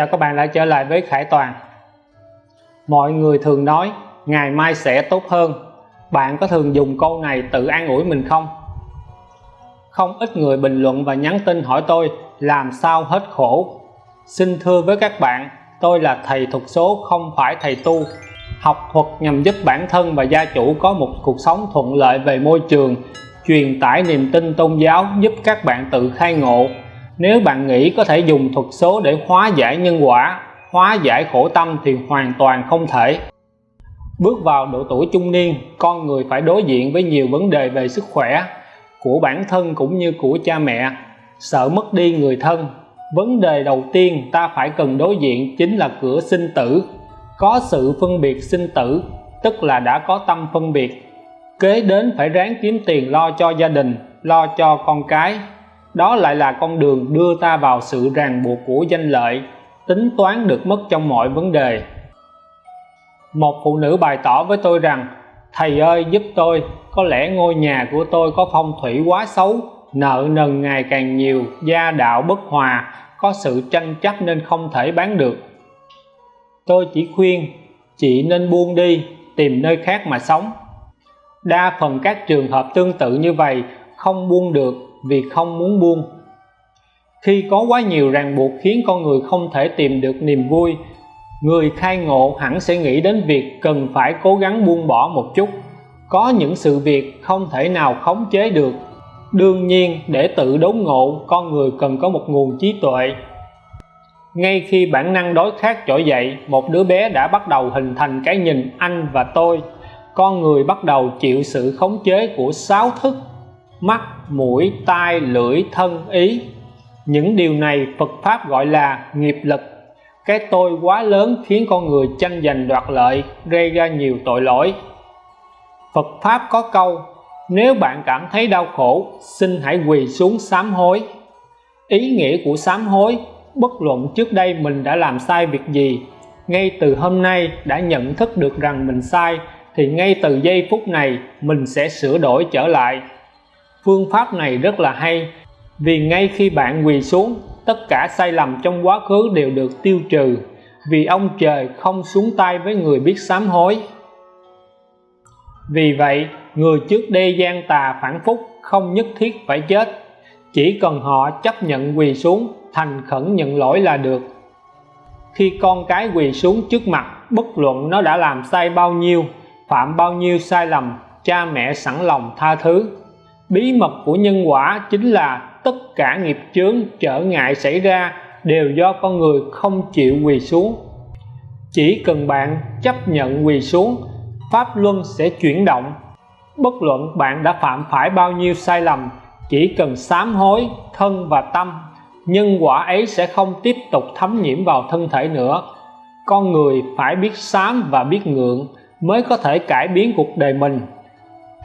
Chào các bạn đã trở lại với Khải Toàn. Mọi người thường nói, ngày mai sẽ tốt hơn. Bạn có thường dùng câu này tự an ủi mình không? Không ít người bình luận và nhắn tin hỏi tôi, làm sao hết khổ? Xin thưa với các bạn, tôi là thầy thuật số không phải thầy tu. Học thuật nhằm giúp bản thân và gia chủ có một cuộc sống thuận lợi về môi trường, truyền tải niềm tin tôn giáo giúp các bạn tự khai ngộ nếu bạn nghĩ có thể dùng thuật số để hóa giải nhân quả, hóa giải khổ tâm thì hoàn toàn không thể. Bước vào độ tuổi trung niên, con người phải đối diện với nhiều vấn đề về sức khỏe, của bản thân cũng như của cha mẹ. Sợ mất đi người thân, vấn đề đầu tiên ta phải cần đối diện chính là cửa sinh tử. Có sự phân biệt sinh tử, tức là đã có tâm phân biệt. Kế đến phải ráng kiếm tiền lo cho gia đình, lo cho con cái đó lại là con đường đưa ta vào sự ràng buộc của danh lợi, tính toán được mất trong mọi vấn đề. Một phụ nữ bày tỏ với tôi rằng, thầy ơi, giúp tôi, có lẽ ngôi nhà của tôi có phong thủy quá xấu, nợ nần ngày càng nhiều, gia đạo bất hòa, có sự tranh chấp nên không thể bán được. Tôi chỉ khuyên, chị nên buông đi, tìm nơi khác mà sống. Đa phần các trường hợp tương tự như vậy, không buông được vì không muốn buông. Khi có quá nhiều ràng buộc khiến con người không thể tìm được niềm vui, người khai ngộ hẳn sẽ nghĩ đến việc cần phải cố gắng buông bỏ một chút. Có những sự việc không thể nào khống chế được. Đương nhiên, để tự đốn ngộ, con người cần có một nguồn trí tuệ. Ngay khi bản năng đối khát trỗi dậy, một đứa bé đã bắt đầu hình thành cái nhìn anh và tôi. Con người bắt đầu chịu sự khống chế của sáu thức mắt, mũi, tai, lưỡi, thân, ý. Những điều này Phật Pháp gọi là nghiệp lực. Cái tôi quá lớn khiến con người tranh giành đoạt lợi, gây ra nhiều tội lỗi. Phật Pháp có câu, nếu bạn cảm thấy đau khổ, xin hãy quỳ xuống sám hối. Ý nghĩa của sám hối, bất luận trước đây mình đã làm sai việc gì, ngay từ hôm nay đã nhận thức được rằng mình sai, thì ngay từ giây phút này mình sẽ sửa đổi trở lại phương pháp này rất là hay, vì ngay khi bạn quỳ xuống, tất cả sai lầm trong quá khứ đều được tiêu trừ, vì ông trời không xuống tay với người biết sám hối. Vì vậy, người trước đây gian tà phản phúc không nhất thiết phải chết, chỉ cần họ chấp nhận quỳ xuống, thành khẩn nhận lỗi là được. Khi con cái quỳ xuống trước mặt, bất luận nó đã làm sai bao nhiêu, phạm bao nhiêu sai lầm, cha mẹ sẵn lòng tha thứ bí mật của nhân quả chính là tất cả nghiệp chướng, trở ngại xảy ra đều do con người không chịu quỳ xuống. Chỉ cần bạn chấp nhận quỳ xuống, pháp luân sẽ chuyển động. Bất luận bạn đã phạm phải bao nhiêu sai lầm, chỉ cần sám hối thân và tâm, nhân quả ấy sẽ không tiếp tục thấm nhiễm vào thân thể nữa. Con người phải biết sám và biết ngượng mới có thể cải biến cuộc đời mình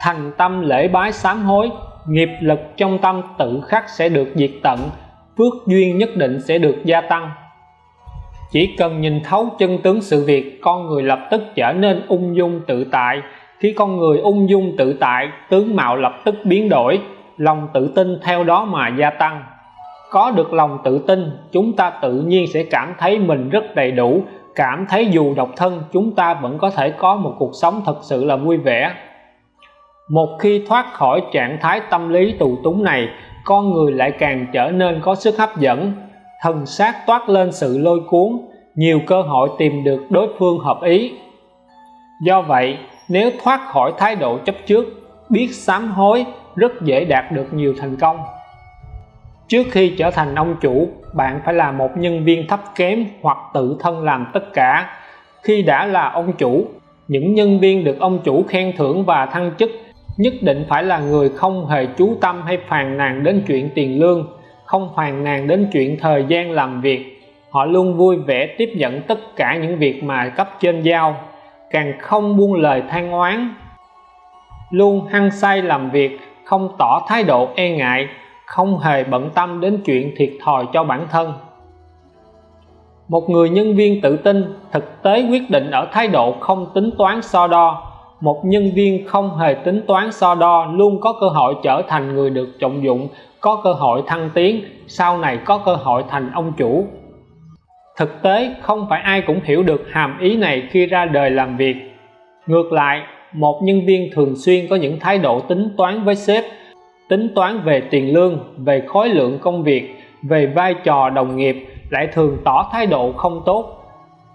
thành tâm lễ bái sám hối, nghiệp lực trong tâm tự khắc sẽ được diệt tận, phước duyên nhất định sẽ được gia tăng. Chỉ cần nhìn thấu chân tướng sự việc, con người lập tức trở nên ung dung tự tại. Khi con người ung dung tự tại, tướng mạo lập tức biến đổi, lòng tự tin theo đó mà gia tăng. Có được lòng tự tin, chúng ta tự nhiên sẽ cảm thấy mình rất đầy đủ. Cảm thấy dù độc thân, chúng ta vẫn có thể có một cuộc sống thật sự là vui vẻ một khi thoát khỏi trạng thái tâm lý tù túng này, con người lại càng trở nên có sức hấp dẫn. Thần sát toát lên sự lôi cuốn, nhiều cơ hội tìm được đối phương hợp ý. Do vậy, nếu thoát khỏi thái độ chấp trước, biết sám hối rất dễ đạt được nhiều thành công. Trước khi trở thành ông chủ, bạn phải là một nhân viên thấp kém hoặc tự thân làm tất cả. Khi đã là ông chủ, những nhân viên được ông chủ khen thưởng và thăng chức nhất định phải là người không hề chú tâm hay phàn nàn đến chuyện tiền lương, không phàn nàn đến chuyện thời gian làm việc. Họ luôn vui vẻ tiếp nhận tất cả những việc mà cấp trên giao, càng không buông lời than oán. Luôn hăng say làm việc, không tỏ thái độ e ngại, không hề bận tâm đến chuyện thiệt thòi cho bản thân. Một người nhân viên tự tin thực tế quyết định ở thái độ không tính toán so đo một nhân viên không hề tính toán so đo, luôn có cơ hội trở thành người được trọng dụng, có cơ hội thăng tiến, sau này có cơ hội thành ông chủ. Thực tế, không phải ai cũng hiểu được hàm ý này khi ra đời làm việc. Ngược lại, một nhân viên thường xuyên có những thái độ tính toán với sếp, tính toán về tiền lương, về khối lượng công việc, về vai trò đồng nghiệp, lại thường tỏ thái độ không tốt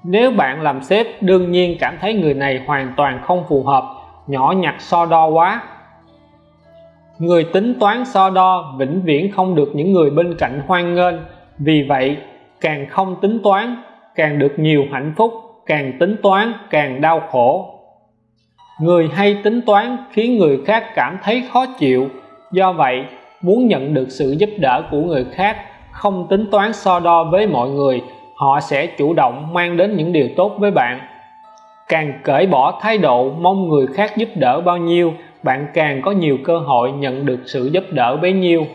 nếu bạn làm sếp, đương nhiên cảm thấy người này hoàn toàn không phù hợp, nhỏ nhặt so đo quá. Người tính toán so đo vĩnh viễn không được những người bên cạnh hoan nghênh. Vì vậy, càng không tính toán, càng được nhiều hạnh phúc, càng tính toán, càng đau khổ. Người hay tính toán khiến người khác cảm thấy khó chịu. Do vậy, muốn nhận được sự giúp đỡ của người khác, không tính toán so đo với mọi người họ sẽ chủ động mang đến những điều tốt với bạn. Càng cởi bỏ thái độ mong người khác giúp đỡ bao nhiêu, bạn càng có nhiều cơ hội nhận được sự giúp đỡ bấy nhiêu.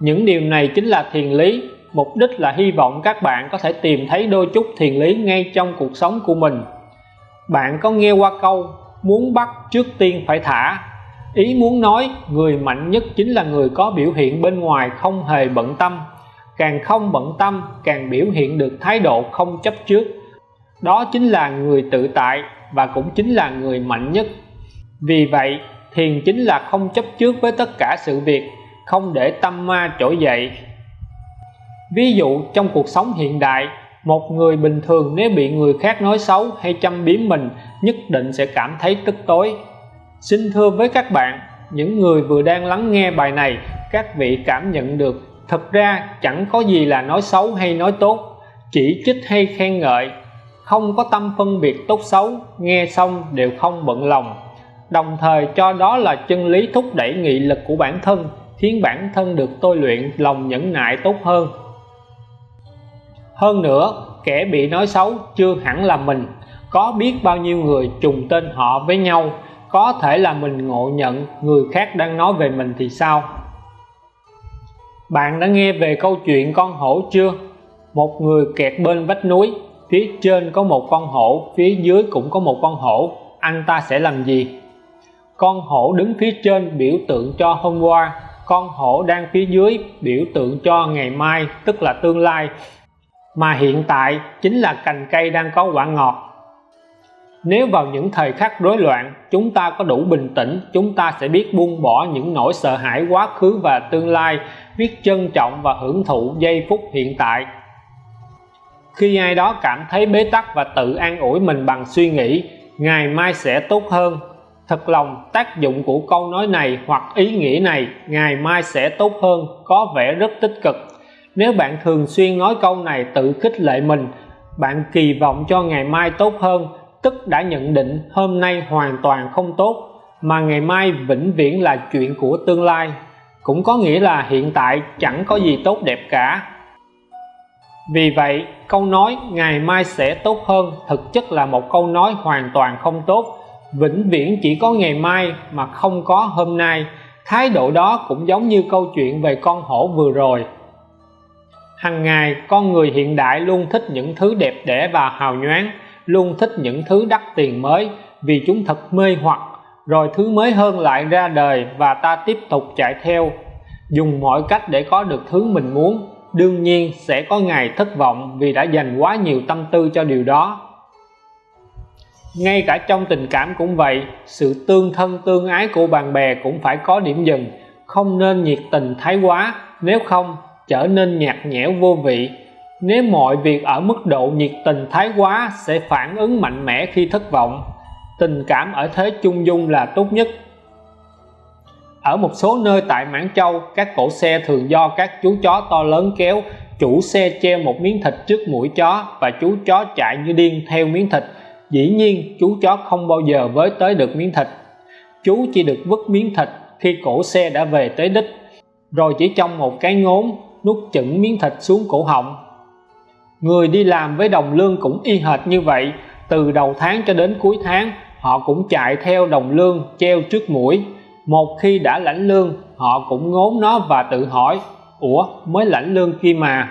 Những điều này chính là thiền lý. Mục đích là hy vọng các bạn có thể tìm thấy đôi chút thiền lý ngay trong cuộc sống của mình. Bạn có nghe qua câu muốn bắt trước tiên phải thả ý muốn nói, người mạnh nhất chính là người có biểu hiện bên ngoài không hề bận tâm càng không bận tâm, càng biểu hiện được thái độ không chấp trước. Đó chính là người tự tại và cũng chính là người mạnh nhất. Vì vậy, thiền chính là không chấp trước với tất cả sự việc, không để tâm ma trỗi dậy. Ví dụ, trong cuộc sống hiện đại, một người bình thường nếu bị người khác nói xấu hay châm biếm mình, nhất định sẽ cảm thấy tức tối. Xin thưa với các bạn, những người vừa đang lắng nghe bài này, các vị cảm nhận được thật ra, chẳng có gì là nói xấu hay nói tốt, chỉ trích hay khen ngợi. Không có tâm phân biệt tốt xấu, nghe xong đều không bận lòng. Đồng thời, cho đó là chân lý thúc đẩy nghị lực của bản thân, khiến bản thân được tôi luyện lòng nhẫn nại tốt hơn. Hơn nữa, kẻ bị nói xấu chưa hẳn là mình. Có biết bao nhiêu người trùng tên họ với nhau, có thể là mình ngộ nhận người khác đang nói về mình thì sao? Bạn đã nghe về câu chuyện con hổ chưa? Một người kẹt bên vách núi, phía trên có một con hổ, phía dưới cũng có một con hổ. Anh ta sẽ làm gì? Con hổ đứng phía trên biểu tượng cho hôm qua. Con hổ đang phía dưới biểu tượng cho ngày mai, tức là tương lai. Mà hiện tại chính là cành cây đang có quả ngọt nếu vào những thời khắc rối loạn, chúng ta có đủ bình tĩnh, chúng ta sẽ biết buông bỏ những nỗi sợ hãi quá khứ và tương lai biết trân trọng và hưởng thụ giây phút hiện tại. Khi ai đó cảm thấy bế tắc và tự an ủi mình bằng suy nghĩ, ngày mai sẽ tốt hơn. Thật lòng, tác dụng của câu nói này hoặc ý nghĩa này ngày mai sẽ tốt hơn, có vẻ rất tích cực. Nếu bạn thường xuyên nói câu này tự khích lệ mình, bạn kỳ vọng cho ngày mai tốt hơn tức đã nhận định hôm nay hoàn toàn không tốt, mà ngày mai vĩnh viễn là chuyện của tương lai. Cũng có nghĩa là hiện tại chẳng có gì tốt đẹp cả. Vì vậy, câu nói ngày mai sẽ tốt hơn thực chất là một câu nói hoàn toàn không tốt. Vĩnh viễn chỉ có ngày mai mà không có hôm nay. Thái độ đó cũng giống như câu chuyện về con hổ vừa rồi. Hằng ngày, con người hiện đại luôn thích những thứ đẹp đẽ và hào nhoáng luôn thích những thứ đắt tiền mới vì chúng thật mê hoặc. Rồi thứ mới hơn lại ra đời và ta tiếp tục chạy theo. Dùng mọi cách để có được thứ mình muốn, đương nhiên sẽ có ngày thất vọng vì đã dành quá nhiều tâm tư cho điều đó. Ngay cả trong tình cảm cũng vậy, sự tương thân tương ái của bạn bè cũng phải có điểm dừng. Không nên nhiệt tình thái quá, nếu không trở nên nhạt nhẽo vô vị nếu mọi việc ở mức độ nhiệt tình thái quá sẽ phản ứng mạnh mẽ khi thất vọng. Tình cảm ở thế chung dung là tốt nhất. Ở một số nơi tại Mãn Châu, các cổ xe thường do các chú chó to lớn kéo, chủ xe treo một miếng thịt trước mũi chó và chú chó chạy như điên theo miếng thịt. Dĩ nhiên, chú chó không bao giờ với tới được miếng thịt. Chú chỉ được vứt miếng thịt khi cổ xe đã về tới đích, rồi chỉ trong một cái ngốn nuốt chửng miếng thịt xuống cổ họng người đi làm với đồng lương cũng y hệt như vậy. Từ đầu tháng cho đến cuối tháng, họ cũng chạy theo đồng lương treo trước mũi. Một khi đã lãnh lương, họ cũng ngốn nó và tự hỏi, ủa, mới lãnh lương kia mà.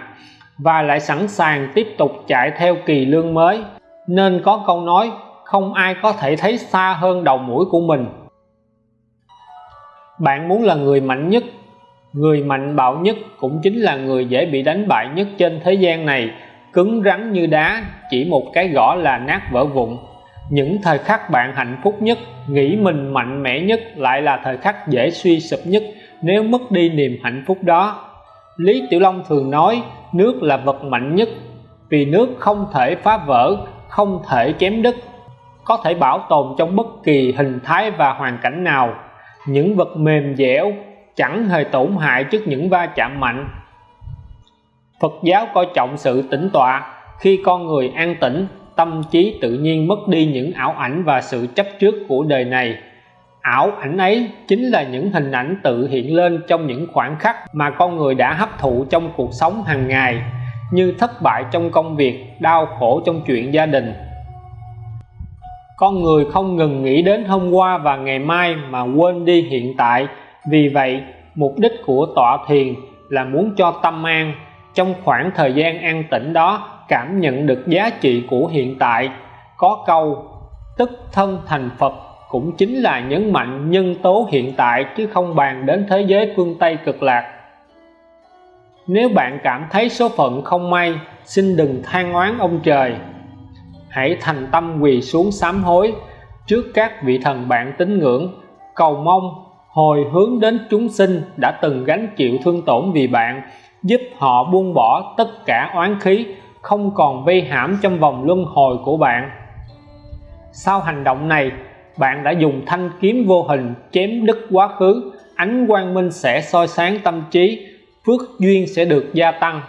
Và lại sẵn sàng tiếp tục chạy theo kỳ lương mới. Nên có câu nói, không ai có thể thấy xa hơn đầu mũi của mình. Bạn muốn là người mạnh nhất, người mạnh bạo nhất cũng chính là người dễ bị đánh bại nhất trên thế gian này cứng rắn như đá, chỉ một cái gõ là nát vỡ vụn. Những thời khắc bạn hạnh phúc nhất, nghĩ mình mạnh mẽ nhất lại là thời khắc dễ suy sụp nhất nếu mất đi niềm hạnh phúc đó. Lý Tiểu Long thường nói, nước là vật mạnh nhất, vì nước không thể phá vỡ, không thể chém đứt, có thể bảo tồn trong bất kỳ hình thái và hoàn cảnh nào. Những vật mềm dẻo chẳng hề tổn hại trước những va chạm mạnh. Phật giáo coi trọng sự tĩnh tọa. Khi con người an tĩnh, tâm trí tự nhiên mất đi những ảo ảnh và sự chấp trước của đời này. Ảo ảnh ấy chính là những hình ảnh tự hiện lên trong những khoảnh khắc mà con người đã hấp thụ trong cuộc sống hàng ngày, như thất bại trong công việc, đau khổ trong chuyện gia đình. Con người không ngừng nghĩ đến hôm qua và ngày mai mà quên đi hiện tại. Vì vậy, mục đích của tọa thiền là muốn cho tâm an trong khoảng thời gian an tĩnh đó, cảm nhận được giá trị của hiện tại, có câu, tức thân thành Phật cũng chính là nhấn mạnh nhân tố hiện tại chứ không bàn đến thế giới phương Tây cực lạc. Nếu bạn cảm thấy số phận không may, xin đừng than oán ông trời. Hãy thành tâm quỳ xuống sám hối trước các vị thần bạn tín ngưỡng, cầu mong hồi hướng đến chúng sinh đã từng gánh chịu thương tổn vì bạn giúp họ buông bỏ tất cả oán khí, không còn vây hãm trong vòng luân hồi của bạn. Sau hành động này, bạn đã dùng thanh kiếm vô hình chém đứt quá khứ, ánh quang minh sẽ soi sáng tâm trí, phước duyên sẽ được gia tăng.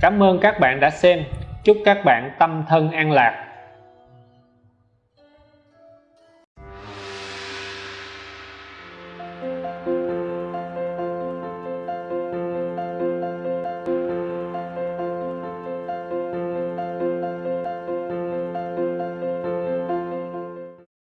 Cảm ơn các bạn đã xem. Chúc các bạn tâm thân an lạc.